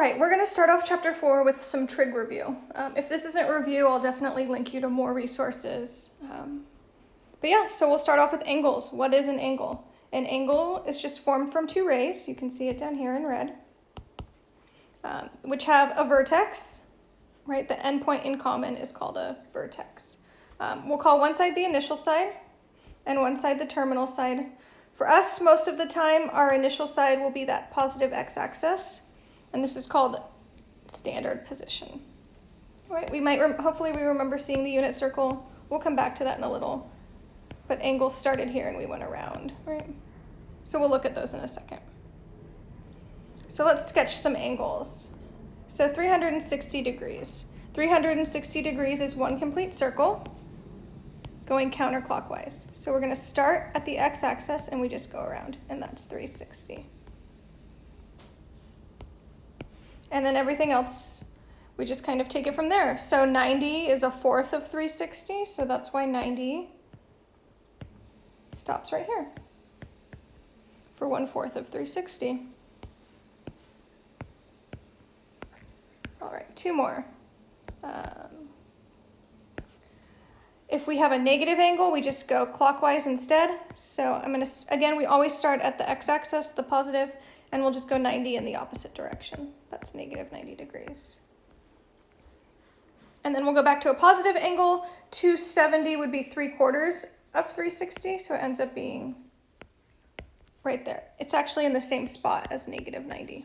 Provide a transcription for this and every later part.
right, we're going to start off chapter four with some trig review. Um, if this isn't review, I'll definitely link you to more resources. Um, but yeah, so we'll start off with angles. What is an angle? An angle is just formed from two rays. You can see it down here in red, um, which have a vertex, right? The endpoint in common is called a vertex. Um, we'll call one side the initial side and one side the terminal side. For us, most of the time, our initial side will be that positive x-axis, and this is called standard position. Right? We might, hopefully we remember seeing the unit circle. We'll come back to that in a little. But angles started here and we went around, right? So we'll look at those in a second. So let's sketch some angles. So 360 degrees. 360 degrees is one complete circle going counterclockwise. So we're going to start at the x-axis and we just go around, and that's 360. And then everything else, we just kind of take it from there. So 90 is a fourth of 360, so that's why 90 stops right here for one fourth of 360. All right, two more. Um, if we have a negative angle, we just go clockwise instead. So I'm gonna, again, we always start at the x-axis, the positive, and we'll just go 90 in the opposite direction. That's negative 90 degrees. And then we'll go back to a positive angle. 270 would be 3 quarters of 360, so it ends up being right there. It's actually in the same spot as negative 90.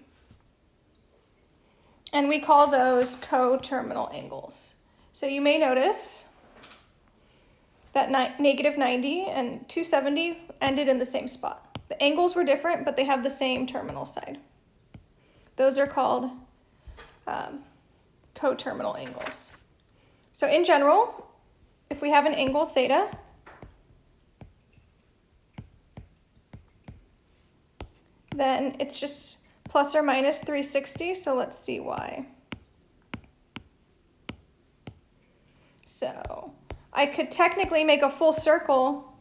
And we call those coterminal angles. So you may notice that negative 90 and 270 ended in the same spot. The angles were different, but they have the same terminal side. Those are called um, coterminal angles. So in general, if we have an angle theta, then it's just plus or minus 360, so let's see why. So I could technically make a full circle,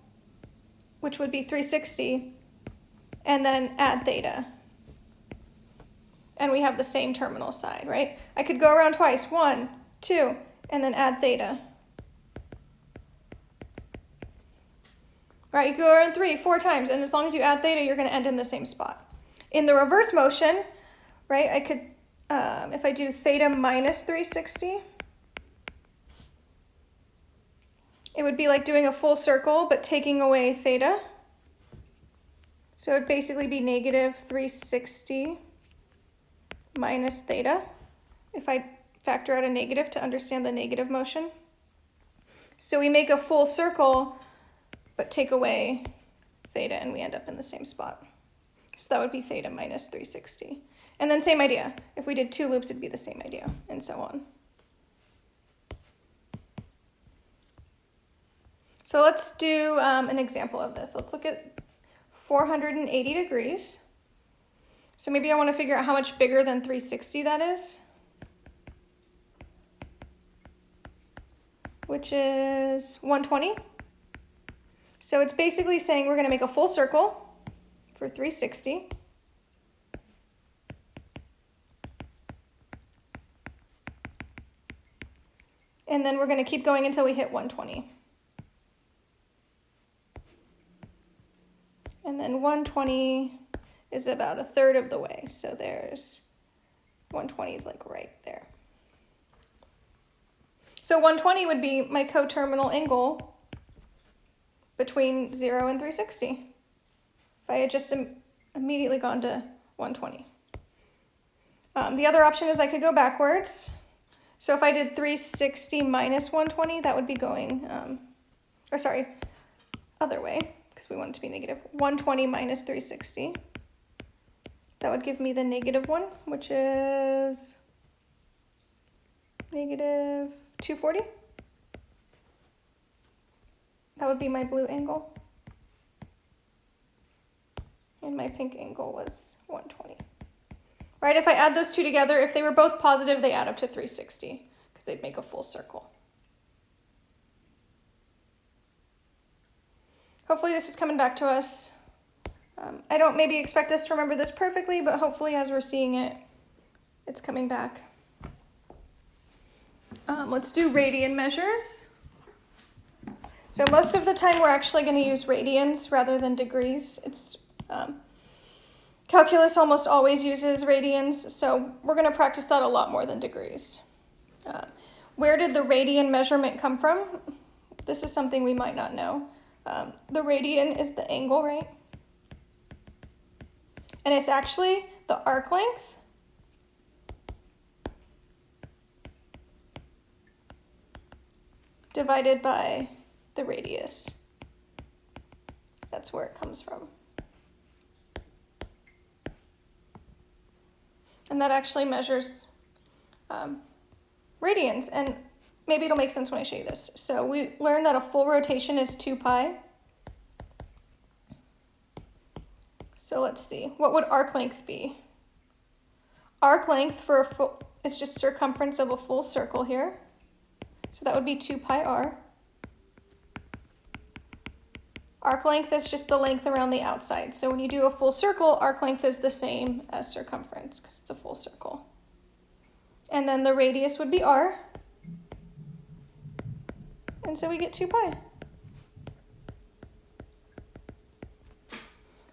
which would be 360, and then add theta. And we have the same terminal side, right? I could go around twice, one, two, and then add theta. Right, you go around three, four times, and as long as you add theta, you're gonna end in the same spot. In the reverse motion, right, I could, um, if I do theta minus 360, It would be like doing a full circle, but taking away theta. So it would basically be negative 360 minus theta, if I factor out a negative to understand the negative motion. So we make a full circle, but take away theta, and we end up in the same spot. So that would be theta minus 360. And then same idea. If we did two loops, it'd be the same idea, and so on. So let's do um, an example of this. Let's look at 480 degrees. So maybe I want to figure out how much bigger than 360 that is. Which is 120. So it's basically saying we're going to make a full circle for 360. And then we're going to keep going until we hit 120. And then 120 is about a third of the way. So there's 120 is like right there. So 120 would be my coterminal angle between 0 and 360. If I had just Im immediately gone to 120. Um, the other option is I could go backwards. So if I did 360 minus 120, that would be going, um, or sorry, other way because we want it to be negative 120 minus 360. That would give me the negative one, which is negative 240. That would be my blue angle. And my pink angle was 120. Right, if I add those two together, if they were both positive, they add up to 360 because they'd make a full circle. hopefully this is coming back to us. Um, I don't maybe expect us to remember this perfectly, but hopefully as we're seeing it, it's coming back. Um, let's do radian measures. So most of the time we're actually going to use radians rather than degrees. It's um, Calculus almost always uses radians, so we're going to practice that a lot more than degrees. Uh, where did the radian measurement come from? This is something we might not know. Um, the radian is the angle, right? And it's actually the arc length divided by the radius. That's where it comes from. And that actually measures um, radians. And maybe it'll make sense when I show you this. So we learned that a full rotation is 2 pi. So let's see, what would arc length be? Arc length for a full, is just circumference of a full circle here. So that would be 2 pi r. Arc length is just the length around the outside. So when you do a full circle, arc length is the same as circumference because it's a full circle. And then the radius would be r. And so we get 2 pi.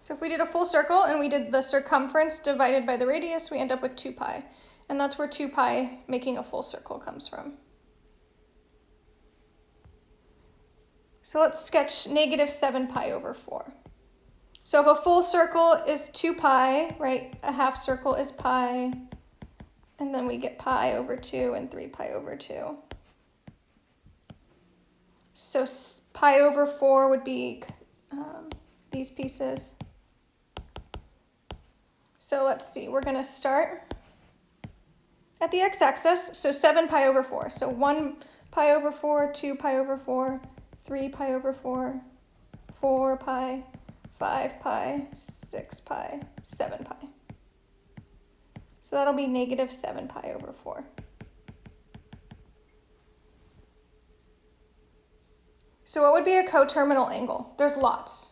So if we did a full circle and we did the circumference divided by the radius, we end up with 2 pi. And that's where 2 pi making a full circle comes from. So let's sketch negative 7 pi over 4. So if a full circle is 2 pi, right, a half circle is pi, and then we get pi over 2 and 3 pi over 2. So pi over 4 would be um, these pieces. So let's see, we're going to start at the x-axis, so 7 pi over 4. So 1 pi over 4, 2 pi over 4, 3 pi over 4, 4 pi, 5 pi, 6 pi, 7 pi. So that'll be negative 7 pi over 4. So what would be a coterminal angle? There's lots.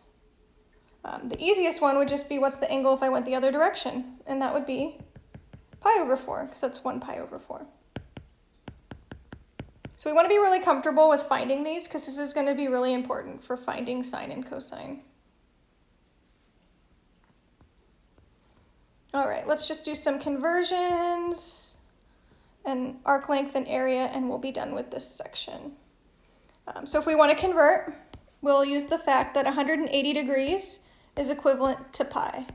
Um, the easiest one would just be what's the angle if I went the other direction? And that would be pi over 4, because that's 1 pi over 4. So we want to be really comfortable with finding these because this is going to be really important for finding sine and cosine. All right, let's just do some conversions and arc length and area and we'll be done with this section. Um, so if we want to convert, we'll use the fact that 180 degrees is equivalent to pi.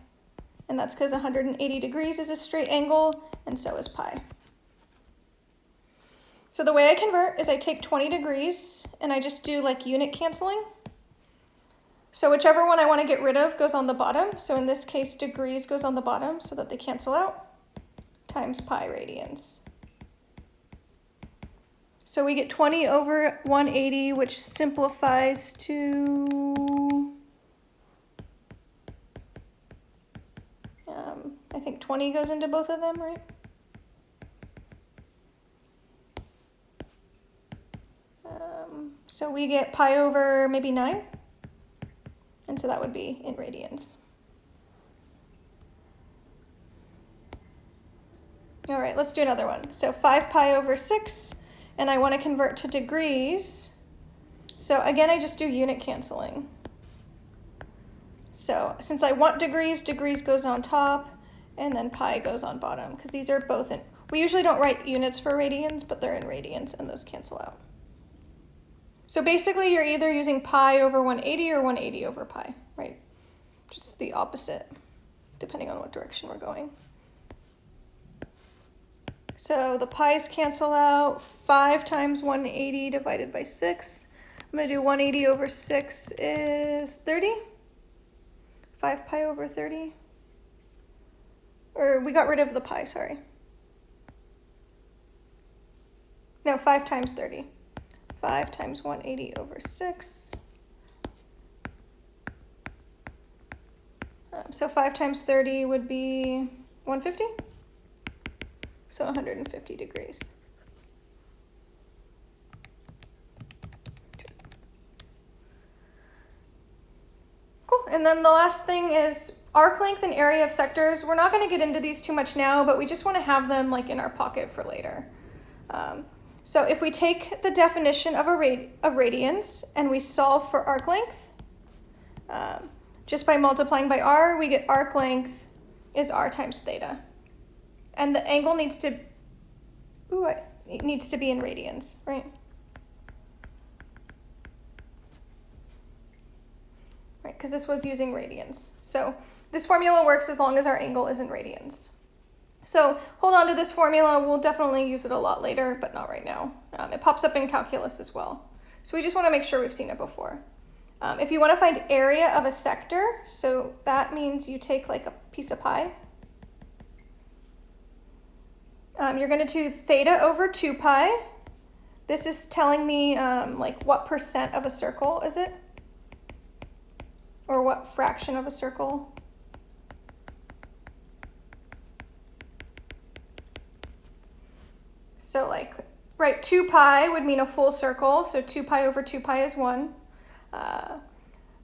And that's because 180 degrees is a straight angle and so is pi. So the way I convert is I take 20 degrees and I just do like unit canceling. So whichever one I want to get rid of goes on the bottom. So in this case, degrees goes on the bottom so that they cancel out, times pi radians. So we get 20 over 180, which simplifies to, 20 goes into both of them, right? Um, so we get pi over maybe 9. And so that would be in radians. All right, let's do another one. So 5 pi over 6, and I want to convert to degrees. So again, I just do unit canceling. So since I want degrees, degrees goes on top, and then pi goes on bottom, because these are both in, we usually don't write units for radians, but they're in radians, and those cancel out. So basically you're either using pi over 180 or 180 over pi, right? Just the opposite, depending on what direction we're going. So the pi's cancel out. 5 times 180 divided by 6. I'm going to do 180 over 6 is 30. 5 pi over 30. Or we got rid of the pi, sorry. No, 5 times 30. 5 times 180 over 6. Um, so 5 times 30 would be 150. So 150 degrees. Cool. And then the last thing is arc length and area of sectors, we're not gonna get into these too much now, but we just wanna have them like in our pocket for later. Um, so if we take the definition of a rad radians and we solve for arc length, um, just by multiplying by r, we get arc length is r times theta. And the angle needs to, ooh, it needs to be in radians, right? Right, because this was using radians. So this formula works as long as our angle is in radians. So hold on to this formula. We'll definitely use it a lot later, but not right now. Um, it pops up in calculus as well. So we just want to make sure we've seen it before. Um, if you want to find area of a sector, so that means you take like a piece of pie. Um, you're going to do theta over 2 pi. This is telling me um, like what percent of a circle is it? Or what fraction of a circle? So like, right, 2 pi would mean a full circle, so 2 pi over 2 pi is 1. Uh,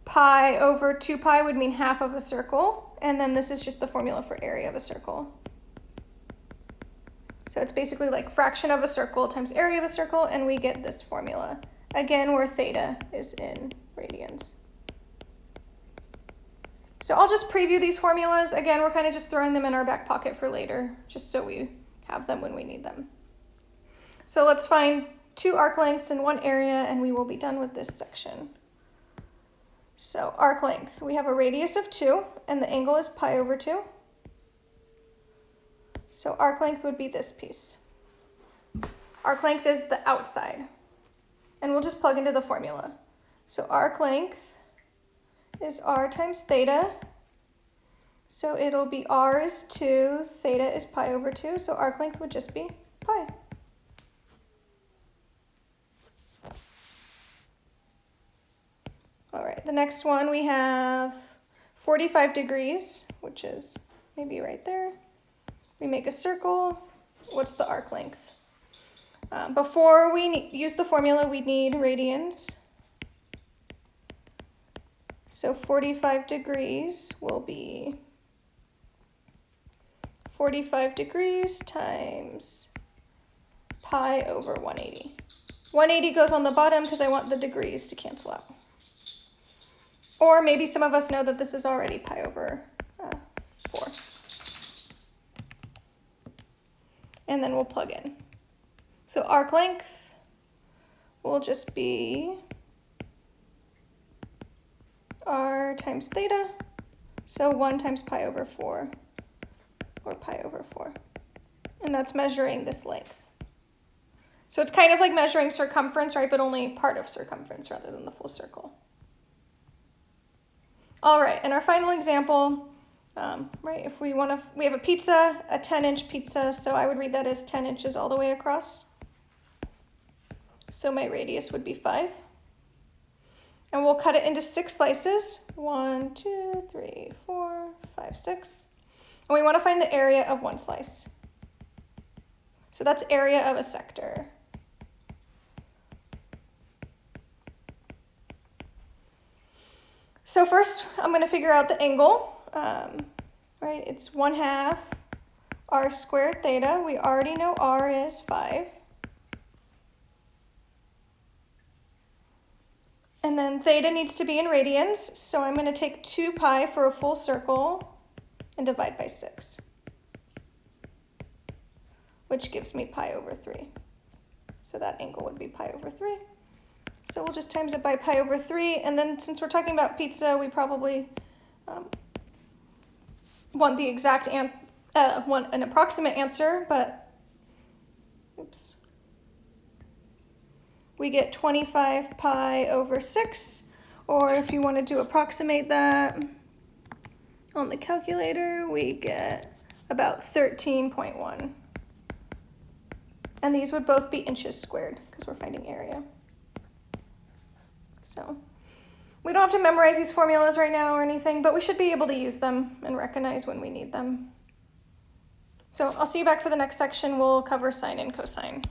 pi over 2 pi would mean half of a circle, and then this is just the formula for area of a circle. So it's basically like fraction of a circle times area of a circle, and we get this formula. Again, where theta is in radians. So I'll just preview these formulas. Again, we're kind of just throwing them in our back pocket for later, just so we have them when we need them. So let's find two arc lengths in one area, and we will be done with this section. So arc length, we have a radius of 2, and the angle is pi over 2. So arc length would be this piece. Arc length is the outside. And we'll just plug into the formula. So arc length is r times theta. So it'll be r is 2, theta is pi over 2, so arc length would just be pi. All right, the next one we have 45 degrees, which is maybe right there. We make a circle. What's the arc length? Um, before we use the formula, we need radians. So 45 degrees will be 45 degrees times pi over 180. 180 goes on the bottom because I want the degrees to cancel out. Or maybe some of us know that this is already pi over uh, 4. and then we'll plug in. So arc length will just be r times theta, so 1 times pi over 4, or pi over 4. And that's measuring this length. So it's kind of like measuring circumference, right, but only part of circumference rather than the full circle. All right, and our final example, um, right, if we want to, we have a pizza, a 10 inch pizza, so I would read that as 10 inches all the way across. So my radius would be 5. And we'll cut it into six slices. One, two, three, four, five, six. And we want to find the area of one slice. So that's area of a sector. So first, I'm going to figure out the angle um, right? It's 1 half r squared theta. We already know r is 5. And then theta needs to be in radians, so I'm going to take 2 pi for a full circle and divide by 6, which gives me pi over 3. So that angle would be pi over 3. So we'll just times it by pi over 3, and then since we're talking about pizza, we probably um, want the exact an uh, want an approximate answer, but oops. We get 25 pi over 6, or if you wanted to approximate that on the calculator, we get about 13.1. And these would both be inches squared, because we're finding area. So we don't have to memorize these formulas right now or anything, but we should be able to use them and recognize when we need them. So I'll see you back for the next section. We'll cover sine and cosine.